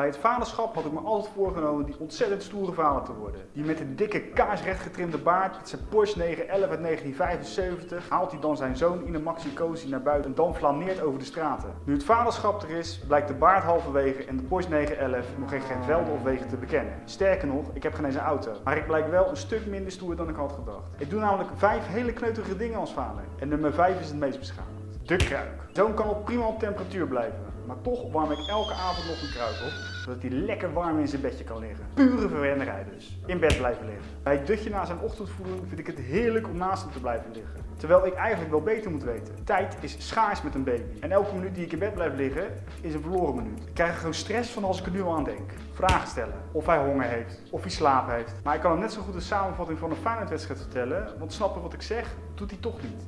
Bij het vaderschap had ik me altijd voorgenomen die ontzettend stoere vader te worden. Die met een dikke kaarsrecht getrimde baard, met zijn Porsche 911 uit 1975, haalt hij dan zijn zoon in een maxi cozy naar buiten en dan flaneert over de straten. Nu het vaderschap er is, blijkt de baard halverwege en de Porsche 911 nog geen velden of wegen te bekennen. Sterker nog, ik heb geen eens een auto. Maar ik blijk wel een stuk minder stoer dan ik had gedacht. Ik doe namelijk vijf hele kneuterige dingen als vader. En nummer 5 is het meest beschamend. De kruik. Zo'n kan op prima op temperatuur blijven. Maar toch warm ik elke avond nog een kruik op, zodat hij lekker warm in zijn bedje kan liggen. Pure verwennerij dus. In bed blijven liggen. Bij het dutje na zijn ochtendvoeding vind ik het heerlijk om naast hem te blijven liggen. Terwijl ik eigenlijk wel beter moet weten. Tijd is schaars met een baby. En elke minuut die ik in bed blijf liggen, is een verloren minuut. Ik krijg er gewoon stress van als ik er nu aan denk. Vragen stellen. Of hij honger heeft. Of hij slaap heeft. Maar ik kan hem net zo goed een samenvatting van een Feyenoord-wedstrijd vertellen. Want snappen wat ik zeg, doet hij toch niet.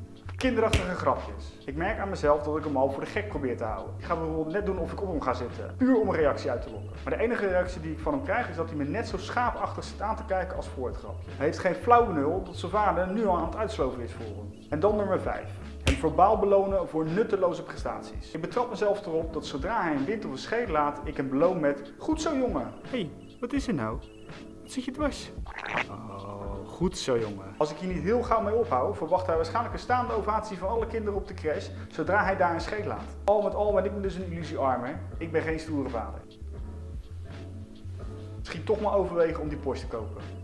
Kinderachtige grapjes. Ik merk aan mezelf dat ik hem al voor de gek probeer te houden. Ik ga bijvoorbeeld net doen of ik op hem ga zitten. Puur om een reactie uit te lokken. Maar de enige reactie die ik van hem krijg is dat hij me net zo schaapachtig zit aan te kijken als voor het grapje. Hij heeft geen flauw benul dat zijn vader nu al aan het uitsloven is voor hem. En dan nummer 5. Hem verbaal belonen voor nutteloze prestaties. Ik betrap mezelf erop dat zodra hij een wind of een scheet laat, ik hem beloon met Goed zo jongen. Hé, hey, wat is er nou? Wat zit je dwars? Oh, goed zo jongen. Als ik hier niet heel gauw mee ophoud, verwacht hij waarschijnlijk een staande ovatie van alle kinderen op de crash, zodra hij daar een scheet laat. Al met al ben ik me dus een illusiearmer. Ik ben geen stoere vader. Misschien toch maar overwegen om die Porsche te kopen.